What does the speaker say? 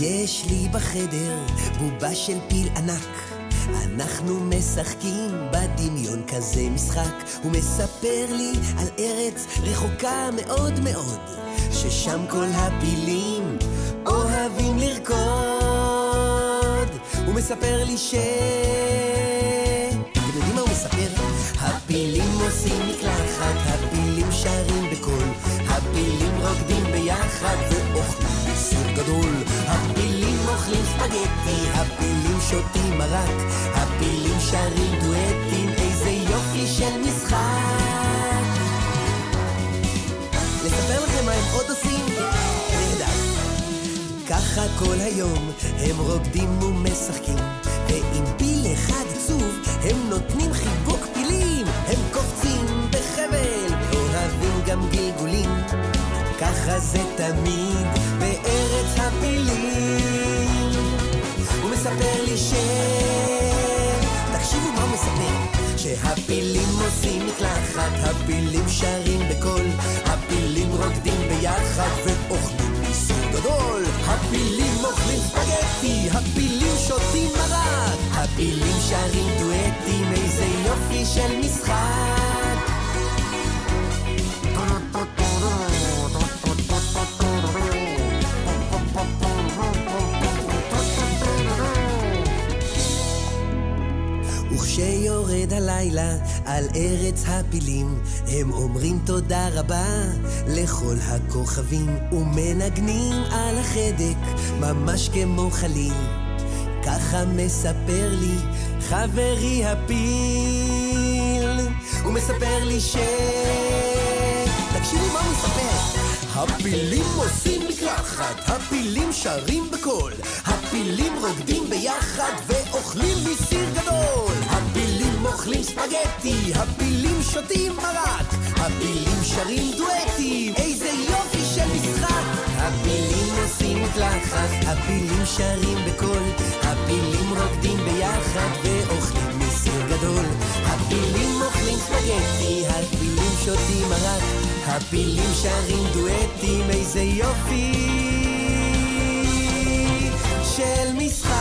יש לי בחדר בובה של פיל ענק. אנחנו משחקים בדמיון כזה משחק. הוא מספר לי על ארץ רחוקה מאוד מאוד ששם כל הפילים אוהבים לרקוד. הוא מספר לי ש... אתם יודעים מה הוא מספר? הפילים עושים הפילים שרים בקול. הפילים רוקדים ביחד ואוכלים בסיר גדול. הפילים אוכלים ספגטי, הפילים שותים מרק הפילים שרים דואטים, איזה יופי של משחק. לספר לכם מה הם עוד עושים? ככה כל היום הם רוקדים ומשחקים ועם פיל אחד עצוב הם נותנים חיבוק ככה זה תמיד בארץ הפילים. הוא מספר לי ש... תקשיבו מה הוא מספר. שהפילים עושים מקלחת, הפילים שרים בקול הפילים רוקדים ביחד ואוכלים מסור גדול. הפילים אוכלים ספגטי, הפילים שותים מרק. הפילים שרים דואטים, איזה יופי של וכשיורד הלילה על ארץ הפילים, הם אומרים תודה רבה לכל הכוכבים, ומנגנים על החדק ממש כמו חליל. ככה מספר לי חברי הפיל, הוא מספר לי ש... תקשיבו מה הוא מספר. הפילים עושים מקלחת, הפילים שרים בקול. הפילים רוקדים ביחד ואוכלים הפילים ספגטי, הפילים שותים מרק הפילים שרים דואטים, איזה יופי של משחק. הפילים עושים מקלחת, הפילים שרים בקול הפילים רוקדים ביחד ואוכלים מסיר גדול. הפילים אוכלים ספגטי, הפילים שותים מרק הפילים שרים דואטים, איזה יופי של משחק